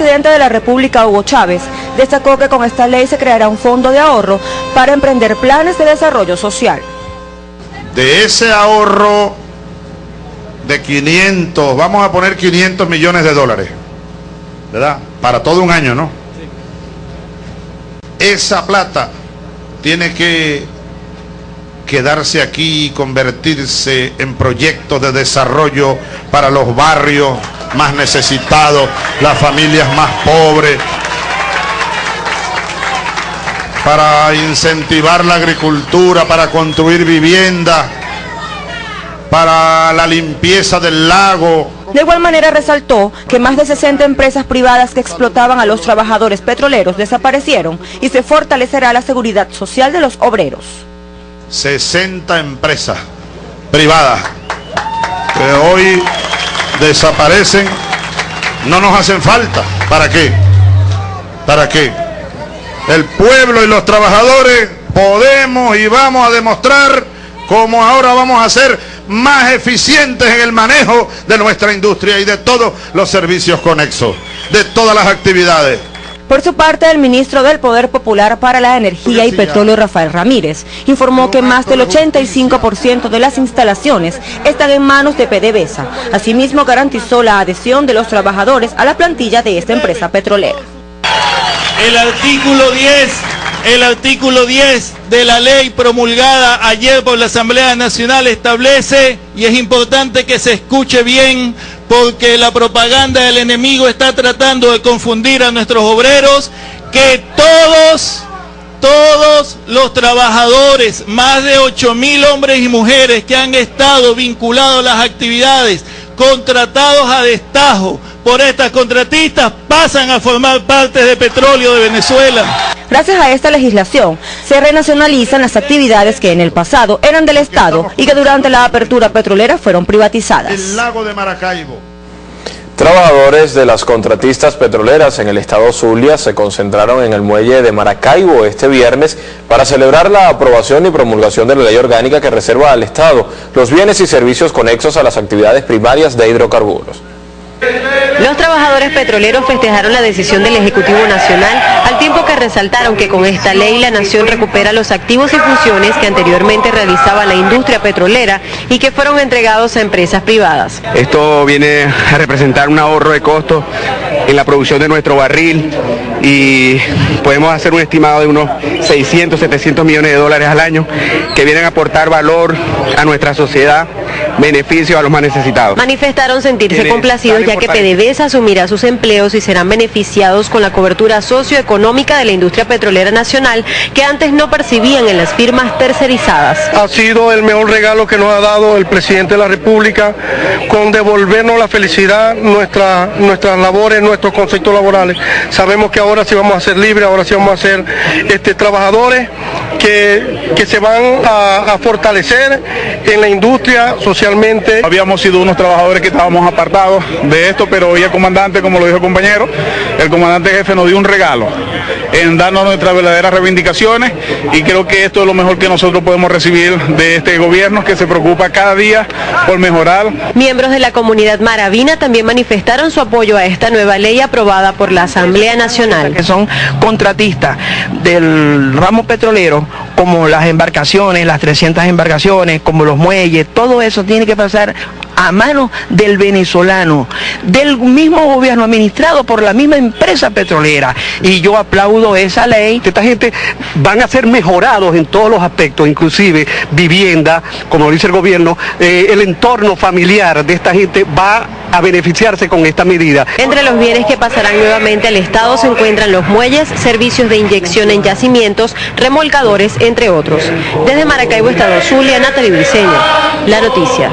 presidente de la República, Hugo Chávez, destacó que con esta ley se creará un fondo de ahorro para emprender planes de desarrollo social. De ese ahorro de 500, vamos a poner 500 millones de dólares, ¿verdad? Para todo un año, ¿no? Esa plata tiene que quedarse aquí y convertirse en proyectos de desarrollo para los barrios más necesitados, las familias más pobres, para incentivar la agricultura, para construir viviendas, para la limpieza del lago. De igual manera resaltó que más de 60 empresas privadas que explotaban a los trabajadores petroleros desaparecieron y se fortalecerá la seguridad social de los obreros. 60 empresas privadas que hoy desaparecen, no nos hacen falta. ¿Para qué? ¿Para qué? El pueblo y los trabajadores podemos y vamos a demostrar cómo ahora vamos a ser más eficientes en el manejo de nuestra industria y de todos los servicios conexos, de todas las actividades. Por su parte, el ministro del Poder Popular para la Energía y Petróleo, Rafael Ramírez, informó que más del 85% de las instalaciones están en manos de PDVSA. Asimismo, garantizó la adhesión de los trabajadores a la plantilla de esta empresa petrolera. El artículo 10 el artículo 10 de la ley promulgada ayer por la Asamblea Nacional establece, y es importante que se escuche bien, porque la propaganda del enemigo está tratando de confundir a nuestros obreros, que todos, todos los trabajadores, más de 8 mil hombres y mujeres que han estado vinculados a las actividades, contratados a destajo por estas contratistas, pasan a formar parte de Petróleo de Venezuela. Gracias a esta legislación, se renacionalizan las actividades que en el pasado eran del Estado y que durante la apertura petrolera fueron privatizadas. El lago de Maracaibo. Trabajadores de las contratistas petroleras en el estado Zulia se concentraron en el muelle de Maracaibo este viernes para celebrar la aprobación y promulgación de la ley orgánica que reserva al Estado los bienes y servicios conexos a las actividades primarias de hidrocarburos. Los trabajadores petroleros festejaron la decisión del Ejecutivo Nacional al tiempo que resaltaron que con esta ley la nación recupera los activos y funciones que anteriormente realizaba la industria petrolera y que fueron entregados a empresas privadas. Esto viene a representar un ahorro de costos en la producción de nuestro barril y podemos hacer un estimado de unos 600, 700 millones de dólares al año que vienen a aportar valor a nuestra sociedad, beneficio a los más necesitados. Manifestaron sentirse complacidos ya que PDVSA asumirá sus empleos y serán beneficiados con la cobertura socioeconómica de la industria petrolera nacional que antes no percibían en las firmas tercerizadas. Ha sido el mejor regalo que nos ha dado el presidente de la República con devolvernos la felicidad, nuestra, nuestras labores, nuestros conceptos laborales. Sabemos que ahora sí vamos a ser libres, ahora sí vamos a ser este, trabajadores que, que se van a, a fortalecer en la industria socialmente. Habíamos sido unos trabajadores que estábamos apartados de esto, pero hoy el comandante, como lo dijo el compañero, el comandante jefe nos dio un regalo en darnos nuestras verdaderas reivindicaciones y creo que esto es lo mejor que nosotros podemos recibir de este gobierno que se preocupa cada día por mejorar. Miembros de la comunidad maravina también manifestaron su apoyo a esta nueva ley aprobada por la Asamblea Nacional. Que son contratistas del ramo petrolero, como las embarcaciones, las 300 embarcaciones, como los muelles, todo eso tiene que pasar a manos del venezolano, del mismo gobierno administrado por la misma empresa petrolera. Y yo aplaudo esa ley. Esta gente van a ser mejorados en todos los aspectos, inclusive vivienda, como dice el gobierno, eh, el entorno familiar de esta gente va a beneficiarse con esta medida. Entre los bienes que pasarán nuevamente al Estado se encuentran los muelles, servicios de inyección en yacimientos, remolcadores, entre otros. Desde Maracaibo, Estado Zulia, Natalie Briceño, La Noticia.